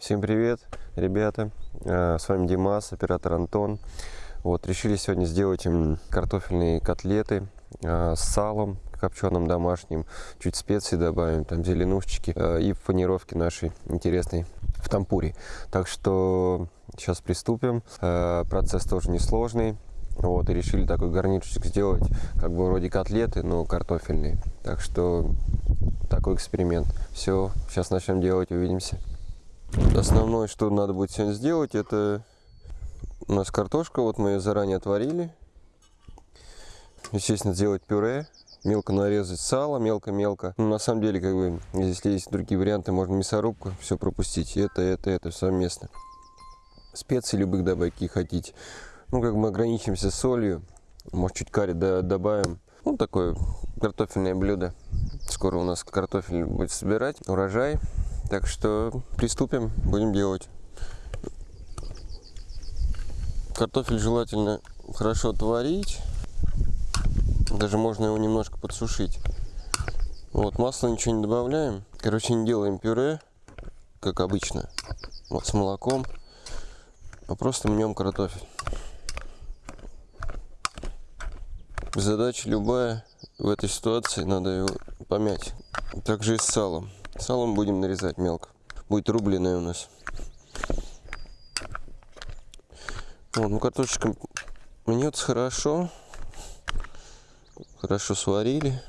Всем привет, ребята! Э, С вами Димас, оператор Антон. Вот, решили сегодня сделать картофельные котлеты э, с салом копченым домашним, чуть специй добавим, там зеленушечки э, и панировки нашей интересной в тампуре. Так что сейчас приступим. Процесс тоже несложный. Вот, и решили такой гарнирчик сделать, как бы вроде котлеты, но картофельные. Так что такой эксперимент. Все, сейчас начнем делать, увидимся. Основное, что надо будет сегодня сделать, это у нас картошка, вот мы ее заранее отварили. Естественно, сделать пюре, мелко нарезать сало, мелко-мелко. Ну, на самом деле, как бы, если есть другие варианты, можно мясорубку, все пропустить. Это, это, это совместно. Специи любых добавить, какие хотите. Ну, как мы ограничимся солью, может, чуть карри добавим. Ну, такое картофельное блюдо. Скоро у нас картофель будет собирать, урожай. Так что приступим, будем делать. Картофель желательно хорошо отварить. Даже можно его немножко подсушить. Вот, масло ничего не добавляем. Короче, не делаем пюре, как обычно, вот с молоком, а просто мнем картофель. Задача любая в этой ситуации, надо его помять. Также и с салом. Салом будем нарезать мелко. Будет рубленое у нас. Вот, ну картошечка мнется хорошо. Хорошо сварили.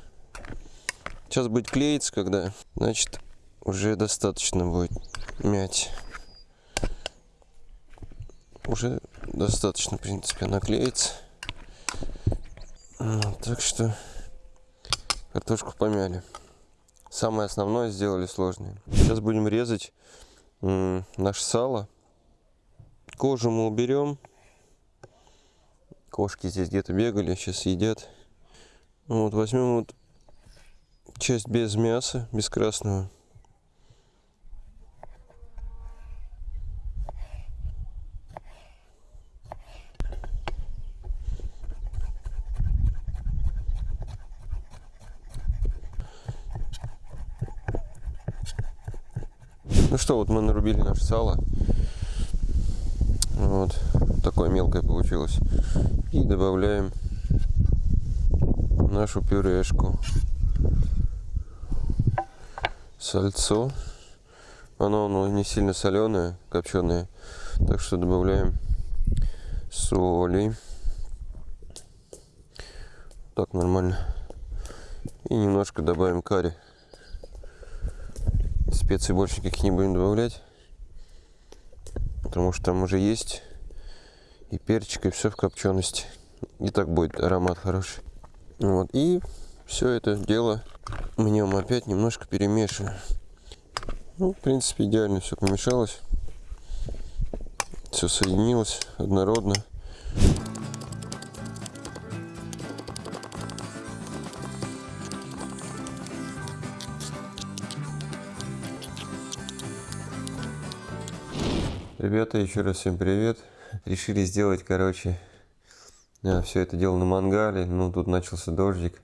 Сейчас будет клеиться, когда, значит, уже достаточно будет мять. Уже достаточно, в принципе, она клеится. Вот, так что картошку помяли. Самое основное сделали сложное. Сейчас будем резать наше сало. Кожу мы уберем. Кошки здесь где-то бегали, сейчас едят. Вот, возьмем вот часть без мяса, без красного. Ну что, вот мы нарубили наше сало. Вот, такое мелкое получилось. И добавляем нашу пюрешку. Сальцо. Оно, оно не сильно соленое, копченое. Так что добавляем соли. Так, нормально. И немножко добавим карри. Специй больше никаких не будем добавлять. Потому что там уже есть и перчик, и все в копчености. И так будет аромат хороший. Вот. И все это дело в нем опять немножко перемешиваем. Ну, в принципе, идеально все помешалось. Все соединилось однородно. Ребята, еще раз всем привет. Решили сделать, короче, все это дело на мангале. Ну, тут начался дождик.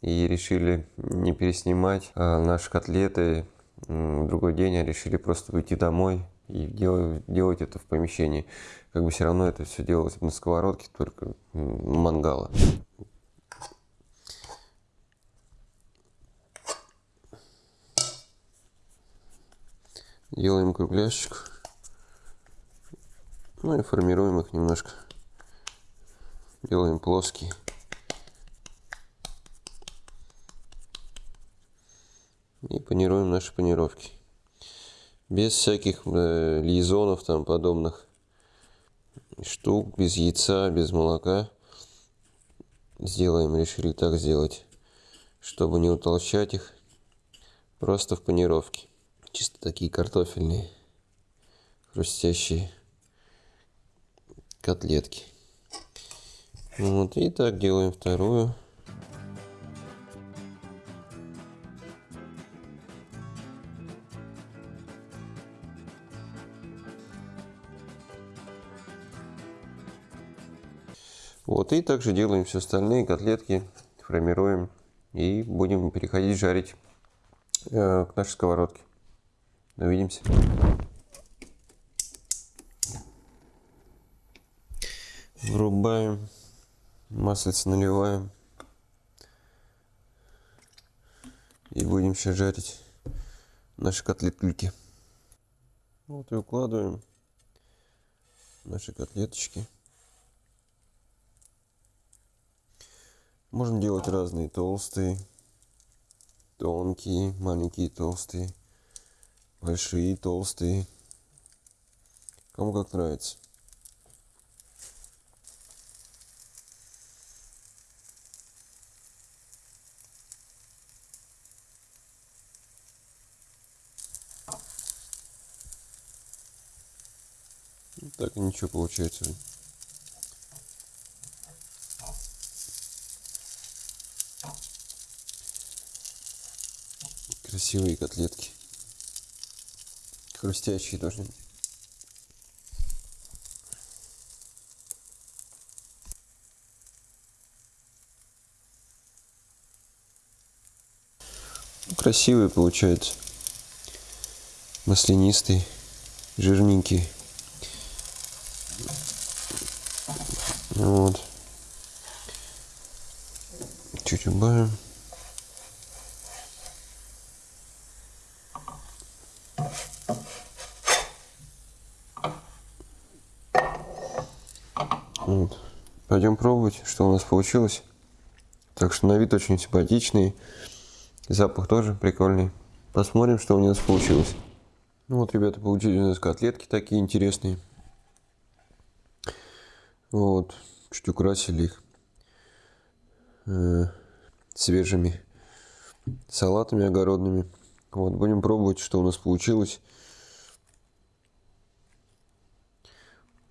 И решили не переснимать а наши котлеты в другой день, а решили просто уйти домой и делать, делать это в помещении. Как бы все равно это все делалось на сковородке, только мангала. Делаем кругляшечку. Ну и формируем их немножко. Делаем плоские. И панируем наши панировки. Без всяких э, лизонов там подобных штук, без яйца, без молока. Сделаем, решили так сделать, чтобы не утолщать их. Просто в панировке. Чисто такие картофельные, хрустящие котлетки. Вот, и так делаем вторую. Вот, и также делаем все остальные котлетки, формируем и будем переходить жарить э, к нашей сковородке. Увидимся. Врубаем. Маслице наливаем. И будем сейчас жарить наши котлетки. Вот и укладываем наши котлеточки. Можно делать разные толстые, тонкие, маленькие толстые, большие толстые. Кому как нравится. Так ничего получается. Красивые котлетки. Хрустящие должны быть. Красивые получаются. Маслянистые, жирненькие. Вот. Чуть убавим. Вот. Пойдем пробовать, что у нас получилось. Так что на вид очень симпатичный. Запах тоже прикольный. Посмотрим, что у нас получилось. Ну вот, ребята, получились у нас котлетки такие интересные. Вот, чуть украсили их э, свежими салатами огородными. Вот, будем пробовать, что у нас получилось.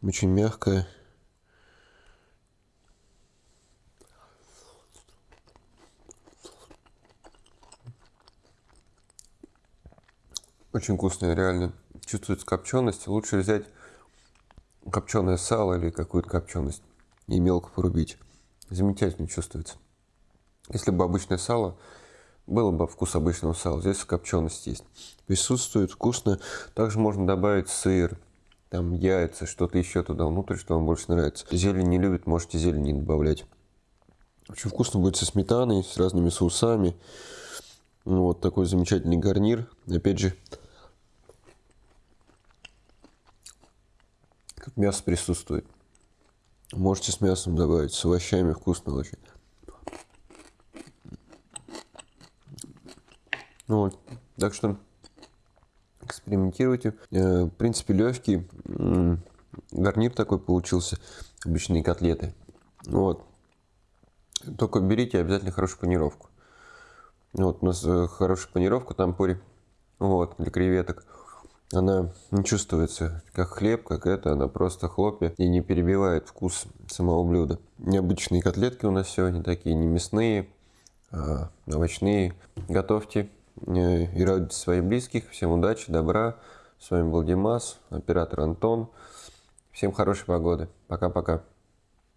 Очень мягкое. Очень вкусное, реально. Чувствуется копченость. Лучше взять копченое сало или какую-то копченость и мелко порубить. Замечательно чувствуется. Если бы обычное сало, было бы вкус обычного сала. Здесь копченость есть. Присутствует вкусно. Также можно добавить сыр, там яйца, что-то еще туда внутрь, что вам больше нравится. Зелень не любит, можете зелень не добавлять. Очень вкусно будет со сметаной, с разными соусами. Вот такой замечательный гарнир. Опять же, как мясо присутствует. Можете с мясом добавить, с овощами вкусно очень. Ну вот. Так что экспериментируйте. Э, в принципе, легкий гарнир такой получился. Обычные котлеты. Вот. Только берите обязательно хорошую панировку. Вот у нас э, хорошая панировка там пори. Вот, для креветок она не чувствуется как хлеб, как это, она просто хлопья и не перебивает вкус самого блюда. Необычные котлетки у нас сегодня такие, не мясные, а овощные. Готовьте э, и радуйте своих близких. Всем удачи, добра. С вами был Димас, оператор Антон. Всем хорошей погоды. Пока-пока.